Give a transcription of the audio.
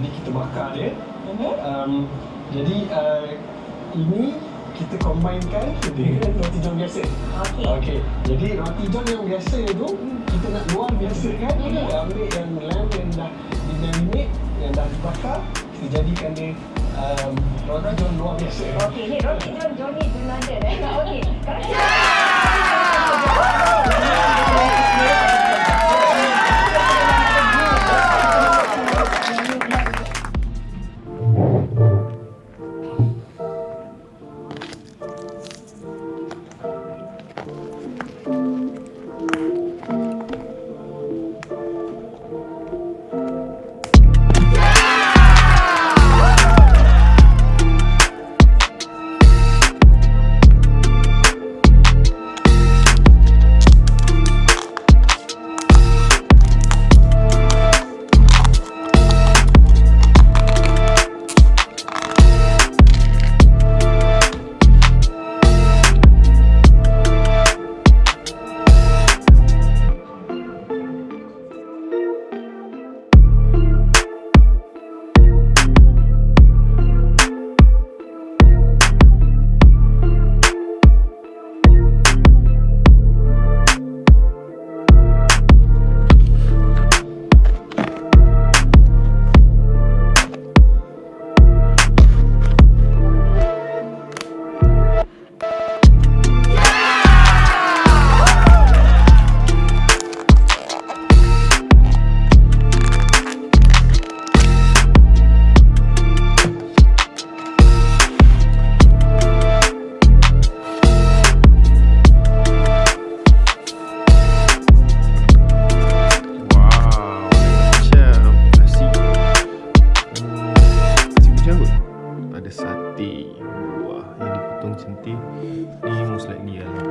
jadi kita bakar dia um, jadi uh, ini kita combinekan dengan roti john biasa Okey. okay. jadi roti john yang biasa tu kita nak luar biasa kan kita ambil yang lamb yang dah di marinate yang dah dibakar kita jadikan dia um, roti john luar biasa Okey, ni roti John Johnny London eh. Okey. Kalau Wah, yang dipotong cantik ni most likely lah.